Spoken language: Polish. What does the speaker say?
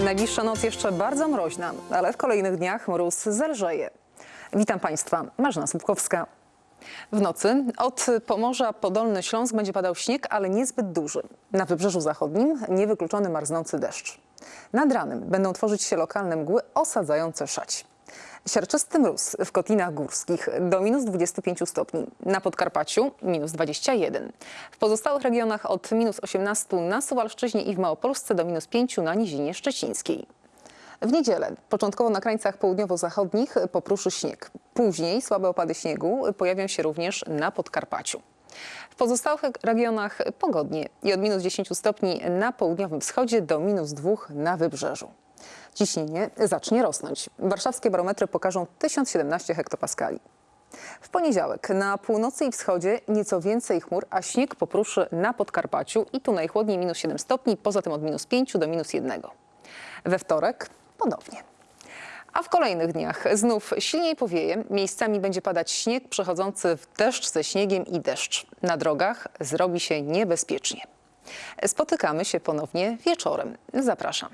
Najbliższa noc jeszcze bardzo mroźna, ale w kolejnych dniach mróz zelżeje. Witam Państwa, Marzena Słupkowska. W nocy od Pomorza po Dolny Śląsk będzie padał śnieg, ale niezbyt duży. Na Wybrzeżu Zachodnim niewykluczony marznący deszcz. Nad ranem będą tworzyć się lokalne mgły osadzające szać. Siarczysty mróz w Kotlinach Górskich do minus 25 stopni, na Podkarpaciu minus 21. W pozostałych regionach od minus 18 na Suwalszczyźnie i w Małopolsce do minus 5 na Nizinie Szczecińskiej. W niedzielę, początkowo na krańcach południowo-zachodnich popruszy śnieg. Później słabe opady śniegu pojawią się również na Podkarpaciu. W pozostałych regionach pogodnie i od minus 10 stopni na południowym wschodzie do minus 2 na wybrzeżu. Ciśnienie zacznie rosnąć. Warszawskie barometry pokażą 1017 hektopaskali. W poniedziałek na północy i wschodzie nieco więcej chmur, a śnieg popruszy na Podkarpaciu i tu najchłodniej minus 7 stopni, poza tym od minus 5 do minus 1. We wtorek ponownie. A w kolejnych dniach znów silniej powieje, miejscami będzie padać śnieg przechodzący w deszcz ze śniegiem i deszcz. Na drogach zrobi się niebezpiecznie. Spotykamy się ponownie wieczorem. Zapraszam.